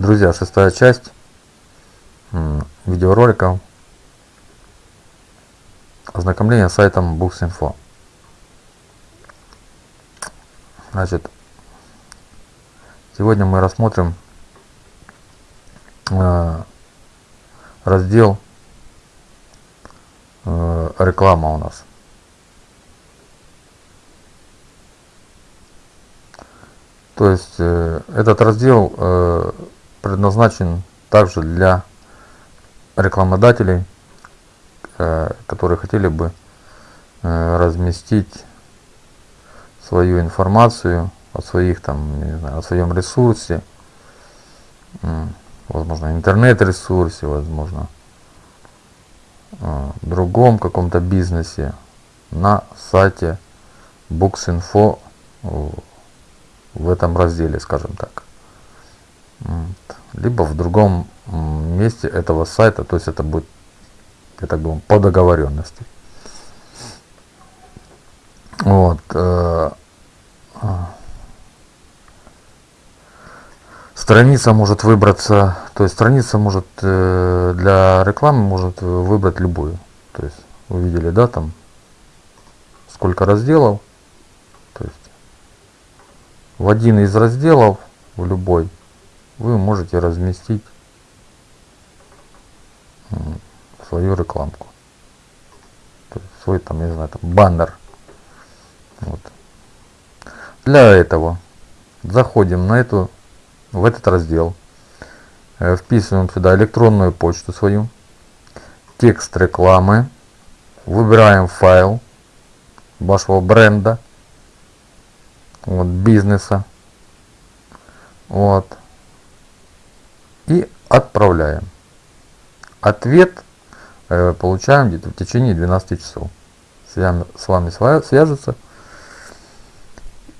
Друзья, шестая часть видеоролика ознакомление с сайтом Books.info. Значит, сегодня мы рассмотрим э, раздел э, реклама у нас. То есть э, этот раздел э, предназначен также для рекламодателей, э, которые хотели бы э, разместить свою информацию о своих там, не знаю, о своем ресурсе, возможно, интернет-ресурсе, возможно, э, другом каком-то бизнесе на сайте Books.info в этом разделе, скажем так. Либо в другом месте этого сайта, то есть это будет, я так думаю, по договоренности. Вот. Э, страница может выбраться, то есть страница может э, для рекламы может выбрать любую. То есть вы видели, да, там сколько разделов. То есть в один из разделов, в любой, вы можете разместить свою рекламку. Свой там, не знаю, там баннер. Вот. Для этого заходим на эту, в этот раздел, э, вписываем сюда электронную почту свою, текст рекламы, выбираем файл вашего бренда, вот, бизнеса, вот, и отправляем. Ответ э, получаем где-то в течение 12 часов. С вами свяжутся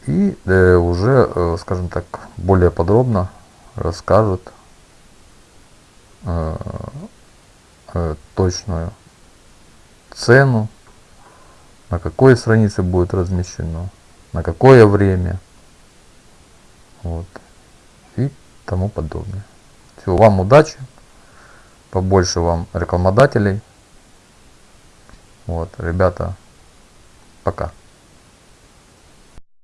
и э, уже, э, скажем так, более подробно расскажут э, точную цену, на какой странице будет размещено, на какое время, вот, и тому подобное. Всего вам удачи, побольше вам рекламодателей. Вот, ребята, пока.